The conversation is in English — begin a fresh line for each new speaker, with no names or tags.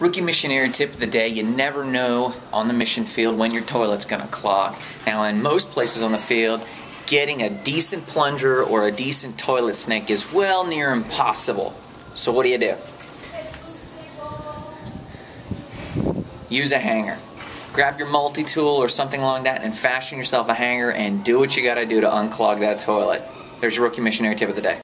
Rookie missionary tip of the day you never know on the mission field when your toilet's going to clog. Now, in most places on the field, getting a decent plunger or a decent toilet snake is well near impossible. So, what do you do? Use a hanger. Grab your multi tool or something along that and fashion yourself a hanger and do what you got to do to unclog that toilet. There's your rookie missionary tip of the day.